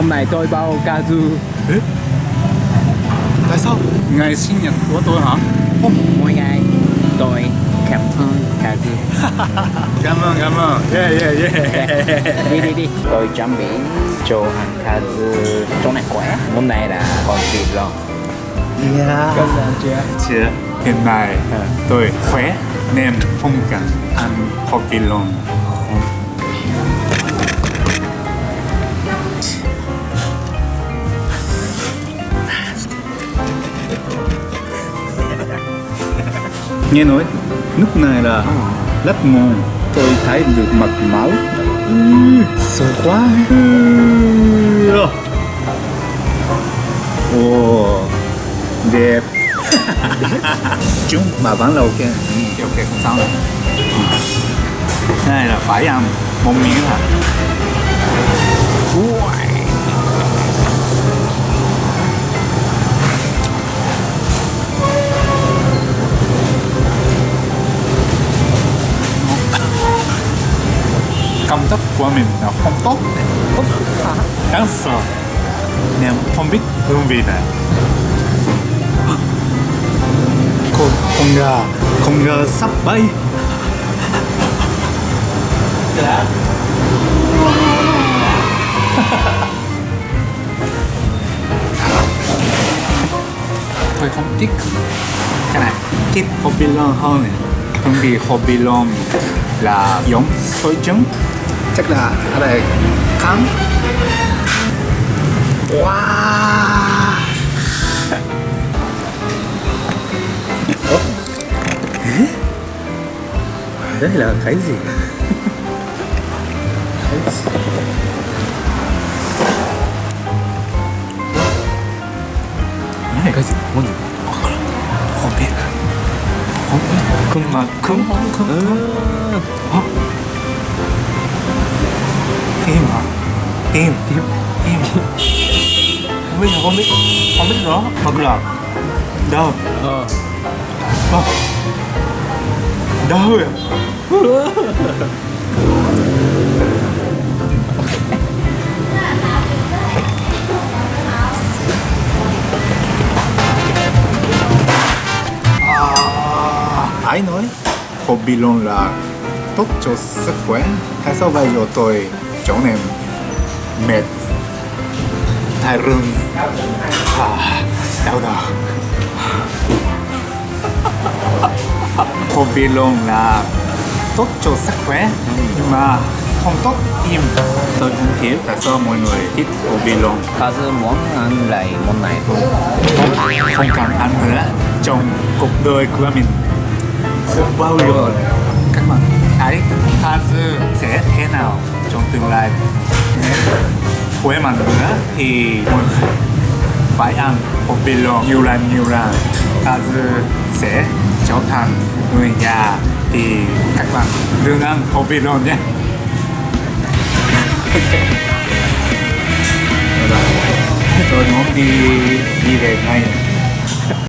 Hôm nay tôi bao Kazu Tại sao? Ngày sinh nhật của tôi hả? mỗi ngày tôi cảm ơn Kazu Cảm ơn, cảm ơn. Yeah, yeah, yeah. đi đi đi tôi chuẩn bị cho Kazu chỗ này khỏe hôm nay là con vịt lon Yeah. cảm ơn chưa Chị, hiện nay tôi khỏe nên không cần ăn coffee luôn. Nghe nói nước này là rất ngon. Tôi thấy được mật máu. Sôi quá. Ồ, đẹp. Chúng mà vẫn là ok. Ừ, ok, không sao đâu. Đây là phải ăn một miếng hả? Mình là không tốt. Đáng sợ. Nên không biết hương vị này. con con gà con gà sắp bay tôi không thích cái này thích hobby lon hơn này bởi vì hobby lon là giống xôi trứng chắc là ở đây khám. Wow. Đây là cái gì? Cái gì? Này cái gì? Không biết. Không biết. Nhưng mà cứng cứng cứng Hả? tim hả? Tim tim tim không biết là không biết không biết rõ bật là đâu ờ. Đâu ai à? à, nói. Hobby luôn là tốt cho sức khỏe. Hay sao bây giờ tôi chỗ này mệt, thai rừng, à, đau đầu. hobby luôn là tốt cho sức khỏe. Nhưng mà không tốt tim tôi không hiểu tại sao mọi người thích hobby luôn. Kazu muốn ăn lại món này không không, không cần ăn nữa. Trong cuộc đời của mình không bao giờ. Các bạn thấy Kazu sẽ thế nào trong tương lai? Nếu khỏe mạnh nữa thì mọi người phải ăn hobby nhiều lần nhiều lần. Ta sẽ trở thành người già thì các bạn đừng ăn hobby nhé. Tôi muốn đi đi về ngay.